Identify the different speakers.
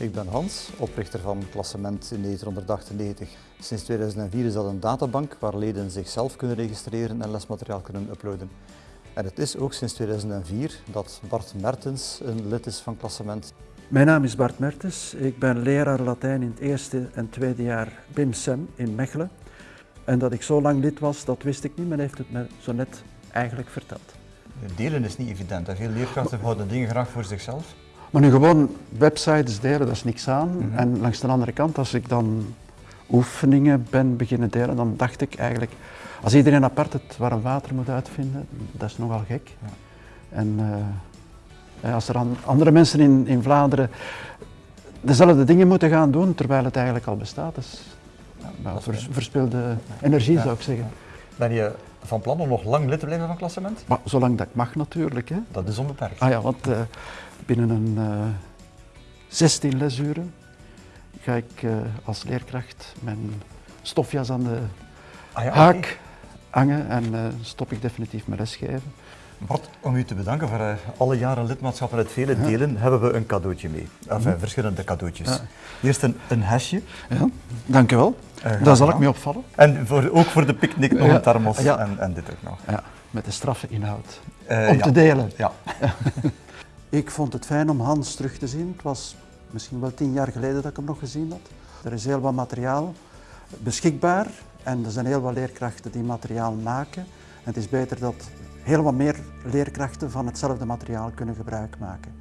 Speaker 1: Ik ben Hans, oprichter van Klassement in 1998. Sinds 2004 is dat een databank waar leden zichzelf kunnen registreren en lesmateriaal kunnen uploaden. En het is ook sinds 2004 dat Bart Mertens een lid is van Klassement.
Speaker 2: Mijn naam is Bart Mertens. Ik ben leraar Latijn in het eerste en tweede jaar BIM-SEM in Mechelen. En dat ik zo lang lid was, dat wist ik niet. Men heeft het me zo net eigenlijk verteld.
Speaker 1: Delen is niet evident. Veel leerkrachten houden dingen graag voor zichzelf.
Speaker 2: Maar nu gewoon websites delen, dat is niks aan.
Speaker 1: Mhm.
Speaker 2: En langs de andere kant, als ik dan oefeningen ben beginnen delen, dan dacht ik eigenlijk, als iedereen apart het warm water moet uitvinden, dat is nogal gek.
Speaker 1: Ja.
Speaker 2: En eh, als er an- andere mensen in, in Vlaanderen dezelfde dingen moeten gaan doen, terwijl het eigenlijk al bestaat, dat is ja, vers- verspilde energie zou ik zeggen.
Speaker 1: Ben je van plan om nog lang lid te blijven van Klassement?
Speaker 2: Maar zolang dat ik mag natuurlijk. Hè.
Speaker 1: Dat is onbeperkt.
Speaker 2: Ah ja, want eh, binnen een eh 16 lesuren ga ik eh, als leerkracht mijn stofjas aan de
Speaker 1: Ah ja,
Speaker 2: haak hangen en eh, stop ik definitief mijn lesgeven.
Speaker 1: Bart, om u te bedanken voor eh, alle jaren lidmaatschap en het vele delen, hebben we een cadeautje mee. Enfin, verschillende cadeautjes. Eerst een, een hesje.
Speaker 2: Ja, dank u wel.
Speaker 1: Eh,
Speaker 2: Daar zal ik mee opvallen.
Speaker 1: En voor, ook voor de picknick nog een thermos
Speaker 2: Ja.
Speaker 1: en, en dit ook nog.
Speaker 2: Ja, met de straffe inhoud.
Speaker 1: Eh,
Speaker 2: Om
Speaker 1: ja.
Speaker 2: te delen.
Speaker 1: Ja.
Speaker 2: Ik vond het fijn om Hans terug te zien. Het was misschien wel tien jaar geleden dat ik hem nog gezien had. Er is heel wat materiaal beschikbaar en er zijn heel wat leerkrachten die materiaal maken. En het is beter dat heel wat meer leerkrachten van hetzelfde materiaal kunnen gebruik maken.